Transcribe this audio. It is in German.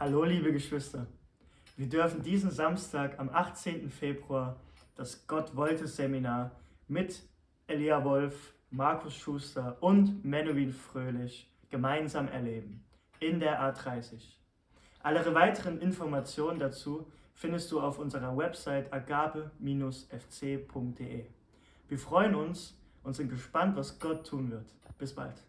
Hallo liebe Geschwister, wir dürfen diesen Samstag am 18. Februar das Gott wollte Seminar mit Elia Wolf, Markus Schuster und Menuhin Fröhlich gemeinsam erleben in der A30. Alle weiteren Informationen dazu findest du auf unserer Website agape-fc.de. Wir freuen uns und sind gespannt, was Gott tun wird. Bis bald.